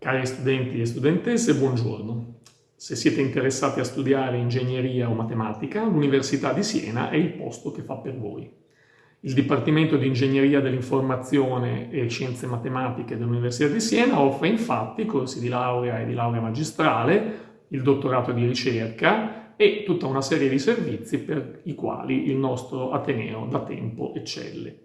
Cari studenti e studentesse, buongiorno. Se siete interessati a studiare ingegneria o matematica, l'Università di Siena è il posto che fa per voi. Il Dipartimento di Ingegneria dell'Informazione e Scienze Matematiche dell'Università di Siena offre infatti corsi di laurea e di laurea magistrale, il dottorato di ricerca e tutta una serie di servizi per i quali il nostro Ateneo da tempo eccelle.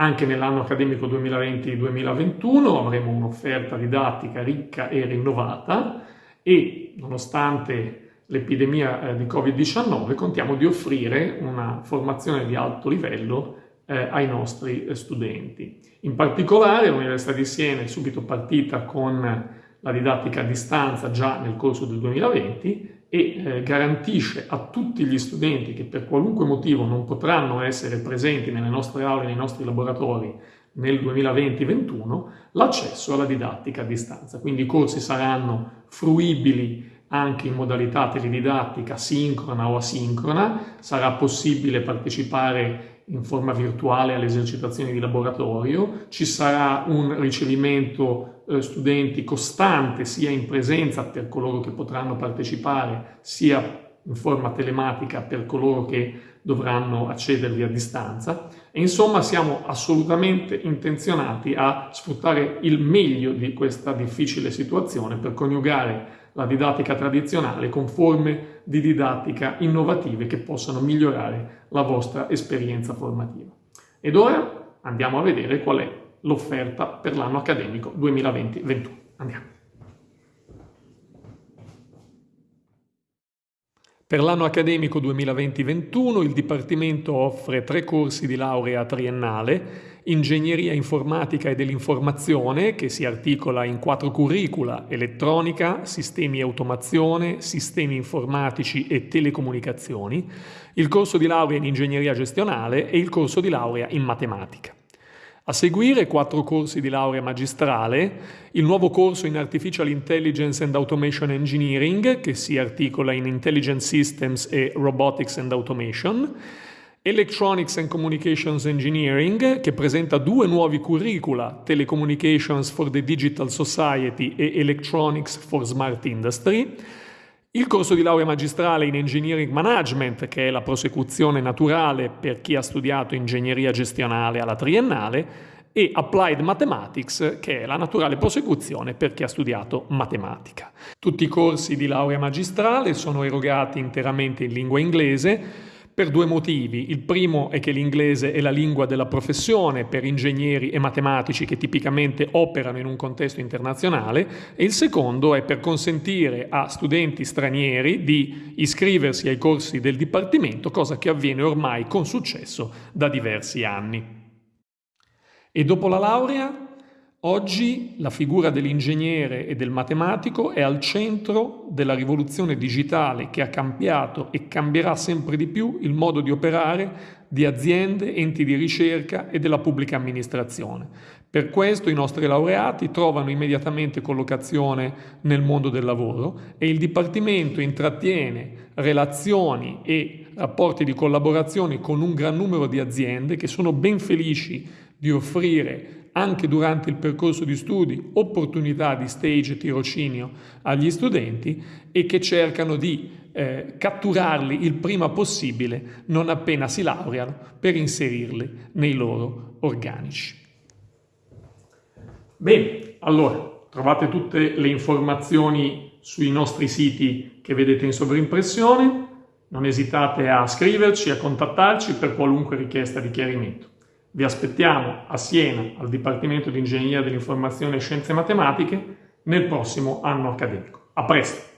Anche nell'anno accademico 2020-2021 avremo un'offerta didattica ricca e rinnovata e nonostante l'epidemia eh, di Covid-19 contiamo di offrire una formazione di alto livello eh, ai nostri eh, studenti. In particolare l'Università di Siena è subito partita con la didattica a distanza già nel corso del 2020 e eh, garantisce a tutti gli studenti che per qualunque motivo non potranno essere presenti nelle nostre aule, nei nostri laboratori nel 2020-21, l'accesso alla didattica a distanza. Quindi i corsi saranno fruibili anche in modalità teledidattica sincrona o asincrona, sarà possibile partecipare in forma virtuale alle esercitazioni di laboratorio, ci sarà un ricevimento eh, studenti costante sia in presenza per coloro che potranno partecipare sia in forma telematica per coloro che dovranno accedervi a distanza e insomma siamo assolutamente intenzionati a sfruttare il meglio di questa difficile situazione per coniugare la didattica tradizionale con forme di didattica innovative che possano migliorare la vostra esperienza formativa. Ed ora andiamo a vedere qual è l'offerta per l'anno accademico 2020-21. Andiamo. Per l'anno accademico 2020-21 il Dipartimento offre tre corsi di laurea triennale Ingegneria informatica e dell'informazione, che si articola in quattro curricula, elettronica, sistemi e automazione, sistemi informatici e telecomunicazioni, il corso di laurea in ingegneria gestionale e il corso di laurea in matematica. A seguire quattro corsi di laurea magistrale, il nuovo corso in Artificial Intelligence and Automation Engineering, che si articola in Intelligent Systems e Robotics and Automation, Electronics and Communications Engineering, che presenta due nuovi curricula, Telecommunications for the Digital Society e Electronics for Smart Industry, il corso di laurea magistrale in Engineering Management, che è la prosecuzione naturale per chi ha studiato ingegneria gestionale alla triennale, e Applied Mathematics, che è la naturale prosecuzione per chi ha studiato matematica. Tutti i corsi di laurea magistrale sono erogati interamente in lingua inglese, per due motivi. Il primo è che l'inglese è la lingua della professione per ingegneri e matematici che tipicamente operano in un contesto internazionale e il secondo è per consentire a studenti stranieri di iscriversi ai corsi del Dipartimento, cosa che avviene ormai con successo da diversi anni. E dopo la laurea Oggi la figura dell'ingegnere e del matematico è al centro della rivoluzione digitale che ha cambiato e cambierà sempre di più il modo di operare di aziende, enti di ricerca e della pubblica amministrazione. Per questo i nostri laureati trovano immediatamente collocazione nel mondo del lavoro e il Dipartimento intrattiene relazioni e rapporti di collaborazione con un gran numero di aziende che sono ben felici di offrire anche durante il percorso di studi opportunità di stage e tirocinio agli studenti e che cercano di eh, catturarli il prima possibile non appena si laureano per inserirli nei loro organici. Bene, allora trovate tutte le informazioni sui nostri siti che vedete in sovrimpressione, non esitate a scriverci, a contattarci per qualunque richiesta di chiarimento. Vi aspettiamo a Siena, al Dipartimento di Ingegneria dell'Informazione e Scienze Matematiche, nel prossimo anno accademico. A presto!